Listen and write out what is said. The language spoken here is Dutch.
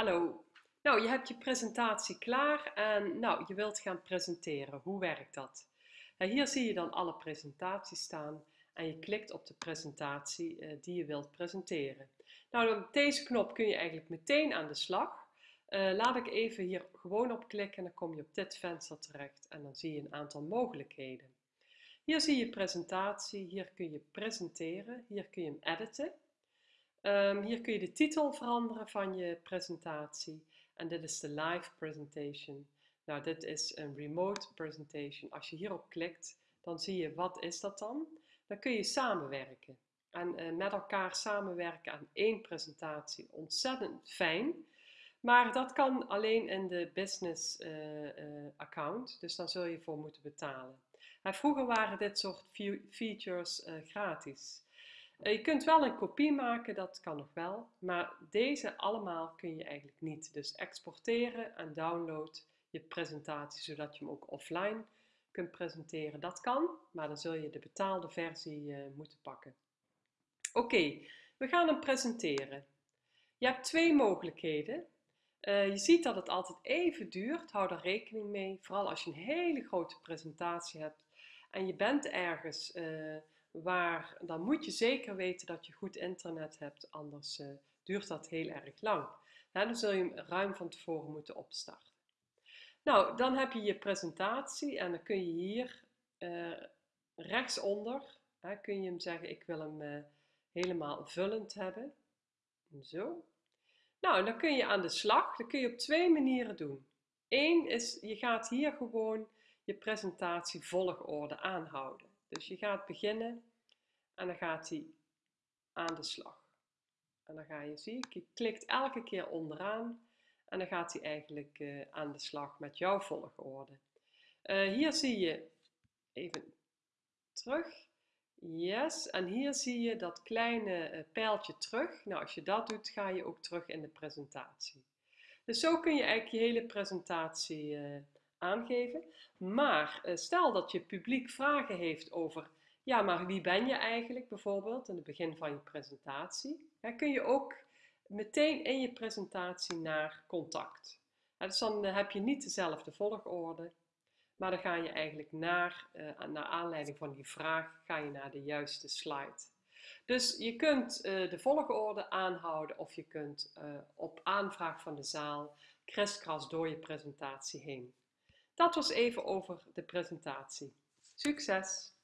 Hallo. Nou, je hebt je presentatie klaar en nou, je wilt gaan presenteren. Hoe werkt dat? Nou, hier zie je dan alle presentaties staan en je klikt op de presentatie uh, die je wilt presenteren. Nou, op deze knop kun je eigenlijk meteen aan de slag. Uh, laat ik even hier gewoon op klikken en dan kom je op dit venster terecht en dan zie je een aantal mogelijkheden. Hier zie je presentatie, hier kun je presenteren, hier kun je hem editen. Um, hier kun je de titel veranderen van je presentatie. En dit is de live presentation. Nou, dit is een remote presentation. Als je hierop klikt, dan zie je wat is dat dan. Dan kun je samenwerken. En uh, met elkaar samenwerken aan één presentatie. Ontzettend fijn. Maar dat kan alleen in de business uh, uh, account. Dus dan zul je voor moeten betalen. En vroeger waren dit soort features gratis. Eh, je kunt wel een kopie maken, dat kan nog wel, maar deze allemaal kun je eigenlijk niet. Dus exporteren en download je presentatie, zodat je hem ook offline kunt presenteren. Dat kan, maar dan zul je de betaalde versie uh, moeten pakken. Oké, we gaan hem presenteren. Je hebt twee mogelijkheden. Uh, je ziet dat het altijd even duurt, hou daar rekening mee. Vooral als je een hele grote presentatie hebt en je bent ergens... waar, dan moet je zeker weten dat je goed internet hebt, anders uh, duurt dat heel erg lang. dan zul je hem ruim van tevoren moeten opstarten. Nou, dan heb je je presentatie en dan kun je hier uh, rechtsonder, kun je hem zeggen, ik wil hem uh, helemaal vullend hebben. Zo. Nou, dan kun je aan de slag. Dat kun je op twee manieren doen. Eén is, je gaat hier gewoon je presentatie volgorde aanhouden. Dus je gaat beginnen en dan gaat hij aan de slag. En dan ga je, zie je, klikt elke keer onderaan en dan gaat hij eigenlijk uh, aan de slag met jouw volgorde. Uh, hier zie je, even terug, yes, en hier zie je dat kleine uh, pijltje terug. Nou, als je dat doet, ga je ook terug in de presentatie. Dus zo kun je eigenlijk je hele presentatie aangeven. Maar uh, stel dat je publiek vragen heeft over, ja, maar wie ben je eigenlijk bijvoorbeeld in het begin van je presentatie, ja, kun je ook meteen in je presentatie naar contact. Dus dan uh, heb je niet dezelfde volgorde, maar dan ga je eigenlijk naar, uh, naar aanleiding van die vraag, ga je naar de juiste slide. Dus je kunt de volgorde aanhouden of je kunt op aanvraag van de zaal kriskras door je presentatie heen. Dat was even over de presentatie. Succes!